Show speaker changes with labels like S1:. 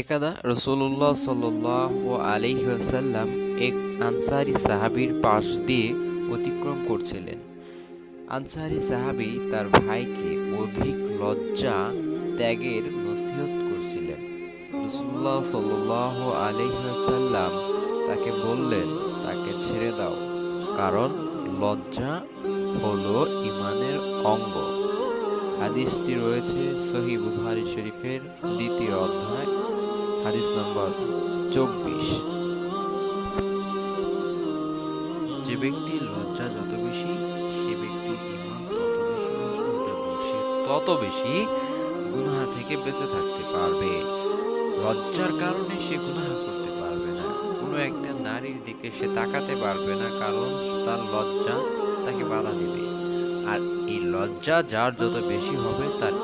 S1: একাদা রসুল্লাহ সাল্লাহ আলিহাসাল্লাম এক আনসারি সাহাবির পাশ দিয়ে অতিক্রম করছিলেন। আনসারি সাহাবি তার ভাইকে অধিক লজ্জা ত্যাগের নসিহত করছিলেন। রসুল্লাহ সাল্লাহ আলিহাসাল্লাম তাকে বললেন, তাকে ছেড়ে দাও, কারণ লজ্জা হলো ইমানের অঙ্গ। হাদিসটি রয়েছে সহি বুখারি শরীফের দ্বিতীয় অধ্যায়। হাদিস নম্বর চব্বিশ। যে ব্যক্তির লজ্জা যত বেশি, সে ব্যক্তির ইমান তত বেশি মজবুত গুনাহা থেকে বেঁচে থাকতে পারবে। লজ্জার কারণে সে গুনাহা করতে পারবে না। কোনো একটা নারীর দিকে সে তাকাতে পারবে না, কারণ তার লজ্জা তাকে বাধা দিবে। আর এই লজ্জা যার যত বেশি হবে, তার